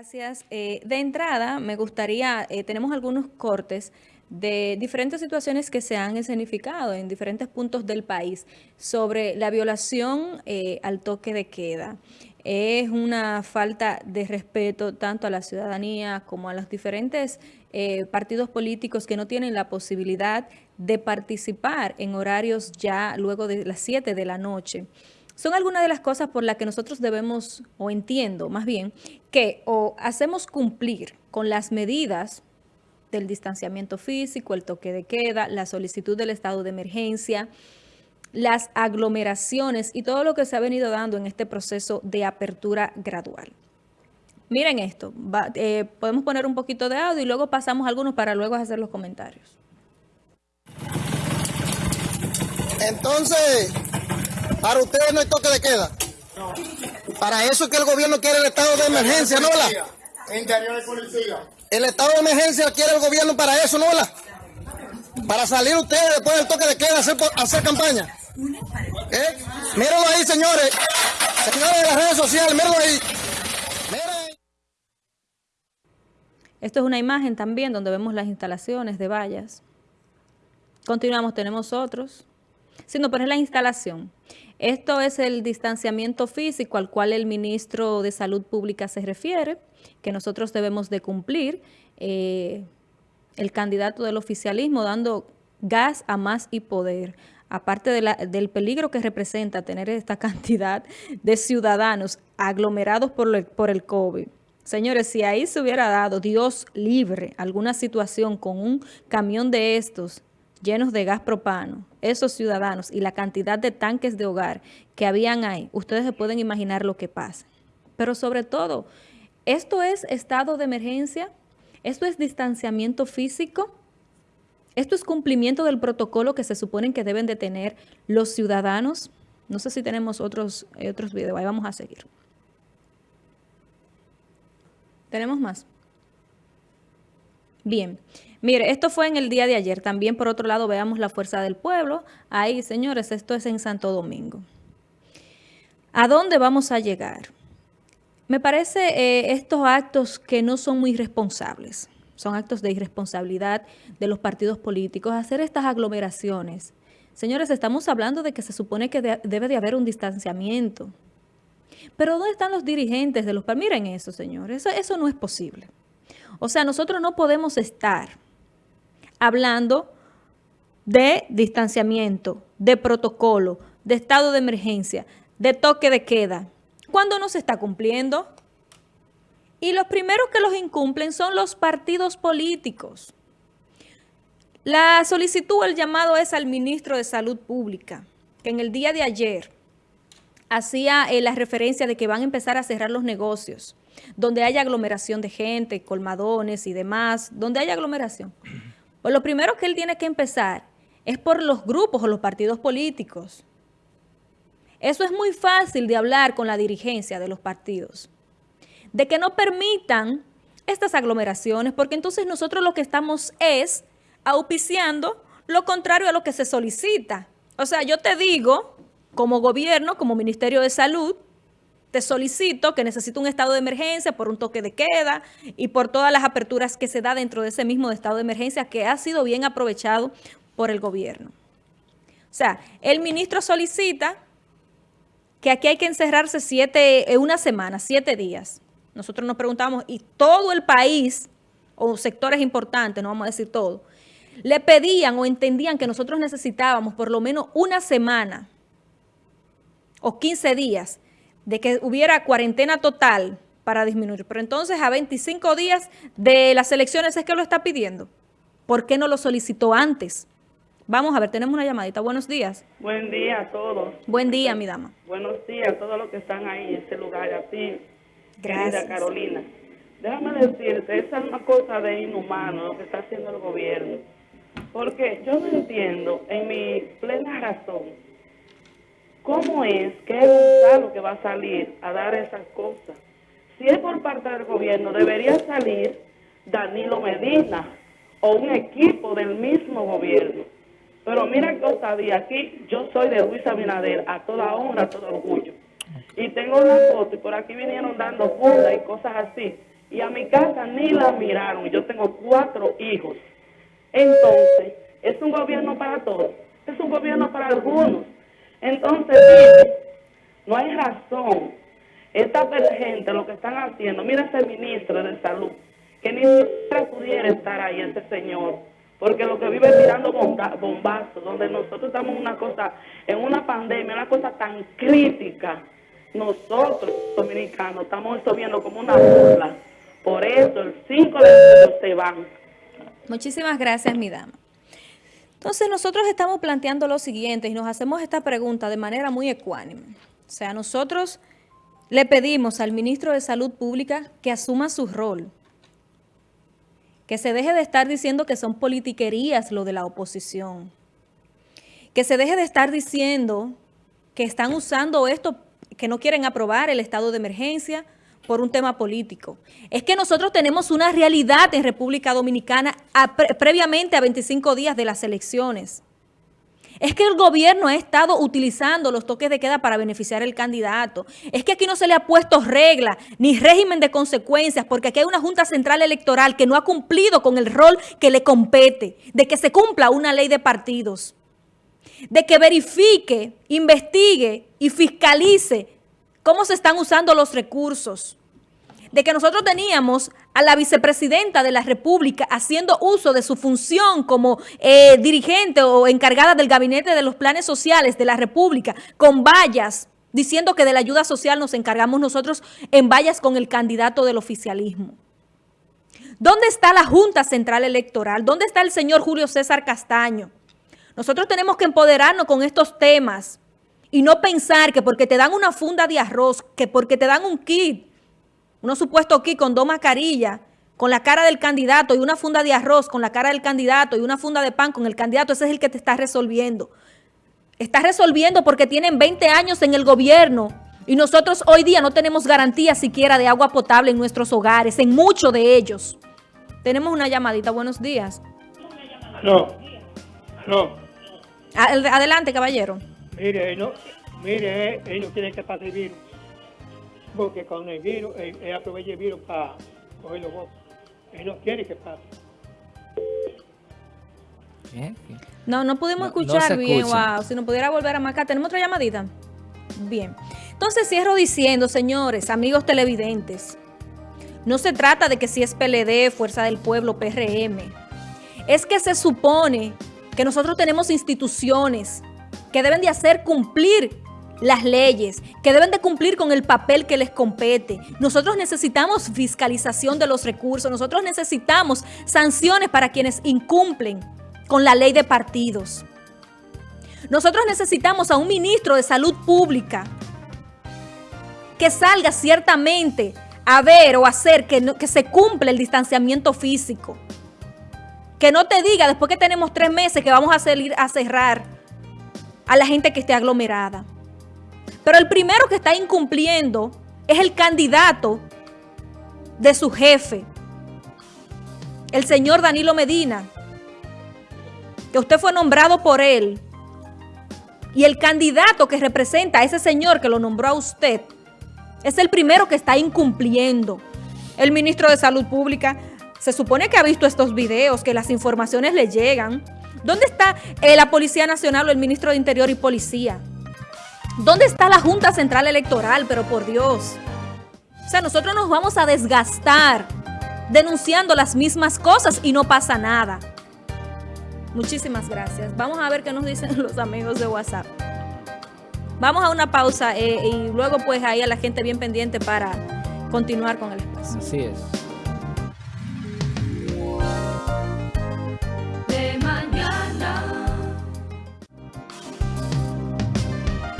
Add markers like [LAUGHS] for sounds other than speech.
Gracias. Eh, de entrada, me gustaría, eh, tenemos algunos cortes de diferentes situaciones que se han escenificado en diferentes puntos del país sobre la violación eh, al toque de queda. Es una falta de respeto tanto a la ciudadanía como a los diferentes partidos políticos que no tienen la posibilidad de participar en horarios ya luego de las 7 de la noche son algunas de las cosas por las que nosotros debemos, o entiendo más bien, que o hacemos cumplir con las medidas del distanciamiento físico, el toque de queda, la solicitud del estado de emergencia, las aglomeraciones y todo lo que se ha venido dando en este proceso de apertura gradual. Miren esto, eh, podemos poner un poquito de audio y luego pasamos algunos para luego hacer los comentarios. Entonces, para ustedes no hay toque de queda. Para eso es que el gobierno quiere el estado de emergencia, ¿no? La? Interior de policía. El estado de emergencia quiere el gobierno para eso, ¿no? La? Para salir ustedes después del toque de queda a hacer, hacer campaña. ¿Eh? Mírenlo ahí, señores. Señores de las redes sociales, mírenlo ahí. Esto es una imagen también donde vemos las instalaciones de vallas. Continuamos, tenemos otros. Sino, es la instalación. Esto es el distanciamiento físico al cual el ministro de Salud Pública se refiere, que nosotros debemos de cumplir. Eh, el candidato del oficialismo dando gas a más y poder, aparte del peligro que representa tener esta [LAUGHS] cantidad de ciudadanos aglomerados por, por el COVID. Señores, si ahí se hubiera dado, Dios libre, alguna situación con un camión de estos llenos de gas propano, esos ciudadanos y la cantidad de tanques de hogar que habían ahí, ustedes se pueden imaginar lo que pasa. Pero sobre todo, ¿esto es estado de emergencia? ¿Esto es distanciamiento físico? ¿Esto es cumplimiento del protocolo que se suponen que deben de tener los ciudadanos? No sé si tenemos otros, eh, otros videos, ahí vamos a seguir. ¿Tenemos más? Bien, mire, esto fue en el día de ayer. También, por otro lado, veamos la fuerza del pueblo. Ahí, señores, esto es en Santo Domingo. ¿A dónde vamos a llegar? Me parece eh, estos actos que no son muy responsables. Son actos de irresponsabilidad de los partidos políticos. Hacer estas aglomeraciones. Señores, estamos hablando de que se supone que debe de haber un distanciamiento. Pero ¿dónde están los dirigentes de los? Miren eso, señores. eso no es posible. O sea, nosotros no podemos estar hablando de distanciamiento, de protocolo, de estado de emergencia, de toque de queda, cuando no se está cumpliendo. Y los primeros que los incumplen son los partidos políticos. La solicitud, el llamado es al ministro de Salud Pública, que en el día de ayer hacía eh, la referencia de que van a empezar a cerrar los negocios donde haya aglomeración de gente, colmadones y demás, donde haya aglomeración. [CLEARS THROAT] Pues lo primero que él tiene que empezar es por los grupos o los partidos políticos. Eso es muy fácil de hablar con la dirigencia de los partidos. De que no permitan estas aglomeraciones, porque entonces nosotros lo que estamos es auspiciando lo contrario a lo que se solicita. O sea, yo te digo, como gobierno, como Ministerio de Salud, te solicito que necesito un estado de emergencia por un toque de queda y por todas las aperturas que se da dentro de ese mismo estado de emergencia que ha sido bien aprovechado por el gobierno. O sea, el ministro solicita que aquí hay que encerrarse eh, una semana, siete días. Nosotros nos preguntamos, y todo el país, o sectores importantes, no vamos a decir todo, le pedían o entendían que nosotros necesitábamos por lo menos una semana o 15 días de que hubiera cuarentena total para disminuir. Pero entonces a 25 días de las elecciones es que lo está pidiendo. ¿Por qué no lo solicitó antes? Vamos a ver, tenemos una llamadita. Buenos días. Buen día a todos. Buen día, mi dama. Buenos días a todos los que están ahí en ese lugar, a ti, Gracias. Carolina. Déjame decirte, esa es una cosa de inhumano lo que está haciendo el gobierno. Porque yo no entiendo, en mi plena razón, ¿Cómo es que es Gonzalo que va a salir a dar esas cosas? Si es por parte del gobierno, debería salir Danilo Medina o un equipo del mismo gobierno. Pero mira que sabía, aquí yo soy de Luis Abinader, a toda honra, a todo orgullo. Y tengo una foto y por aquí vinieron dando fundas y cosas así. y a mi casa ni la miraron. Yo tengo cuatro hijos. Entonces, es un gobierno para todos, es un gobierno para algunos. Entonces, no hay razón. Esta gente lo que están haciendo, mira ese ministro de salud, que ni siquiera pudiera estar ahí, ese señor, porque lo que vive tirando bombazos, donde nosotros estamos en una cosa, en una pandemia, una cosa tan crítica, nosotros, dominicanos, estamos esto viendo como una burla. Por eso el 5 de enero se van. Muchísimas gracias, mi dama. Entonces nosotros estamos planteando lo siguiente y nos hacemos esta pregunta de manera muy ecuánime. O sea, nosotros le pedimos al ministro de Salud Pública que asuma su rol, que se deje de estar diciendo que son politiquerías lo de la oposición, que se deje de estar diciendo que están usando esto, que no quieren aprobar el estado de emergencia, por un tema político. Es que nosotros tenemos una realidad en República Dominicana previamente a 25 días de las elecciones. Es que el gobierno ha estado utilizando los toques de queda para beneficiar al candidato. Es que aquí no se le ha puesto regla ni régimen de consecuencias porque aquí hay una Junta Central Electoral que no ha cumplido con el rol que le compete, de que se cumpla una ley de partidos, de que verifique, investigue y fiscalice cómo se están usando los recursos, de que nosotros teníamos a la vicepresidenta de la República haciendo uso de su función como eh, dirigente o encargada del gabinete de los planes sociales de la República con vallas, diciendo que de la ayuda social nos encargamos nosotros en vallas con el candidato del oficialismo. ¿Dónde está la Junta Central Electoral? ¿Dónde está el señor Julio César Castaño? Nosotros tenemos que empoderarnos con estos temas y no pensar que porque te dan una funda de arroz, que porque te dan un kit, unos supuesto kit con dos mascarillas, con la cara del candidato y una funda de arroz con la cara del candidato y una funda de pan con el candidato, ese es el que te está resolviendo. Está resolviendo porque tienen 20 años en el gobierno y nosotros hoy día no tenemos garantía siquiera de agua potable en nuestros hogares, en muchos de ellos. Tenemos una llamadita, buenos días. No, no. Adelante, caballero. Mire, no, mire, ellos quieren que pase el virus. Porque con el virus, él, aprovecha el virus para coger los votos. Él no quiere que pase. No, no pudimos escuchar bien, wow. Si no pudiera volver a marcar. ¿Tenemos otra llamadita? Bien. Entonces cierro diciendo, señores, amigos televidentes, no se trata de que si es PLD, Fuerza del Pueblo, PRM. Es que se supone que nosotros tenemos instituciones que deben de hacer cumplir las leyes, que deben de cumplir con el papel que les compete. Nosotros necesitamos fiscalización de los recursos, nosotros necesitamos sanciones para quienes incumplen con la ley de partidos. Nosotros necesitamos a un ministro de salud pública que salga ciertamente a ver o hacer que, que se cumpla el distanciamiento físico. Que no te diga después que tenemos tres meses que vamos a salir a cerrar a la gente que esté aglomerada. Pero el primero que está incumpliendo es el candidato de su jefe, el señor Danilo Medina, que usted fue nombrado por él, y el candidato que representa a ese señor que lo nombró a usted, es el primero que está incumpliendo. El ministro de Salud Pública se supone que ha visto estos videos, que las informaciones le llegan, ¿Dónde está eh, la Policía Nacional o el Ministro de Interior y Policía? ¿Dónde está la Junta Central Electoral? Pero por Dios. O sea, nosotros nos vamos a desgastar denunciando las mismas cosas y no pasa nada. Muchísimas gracias. Vamos a ver qué nos dicen [LAUGHS] los amigos de WhatsApp. Vamos a una pausa eh, y luego pues ahí a la gente bien pendiente para continuar con el espacio. Así es.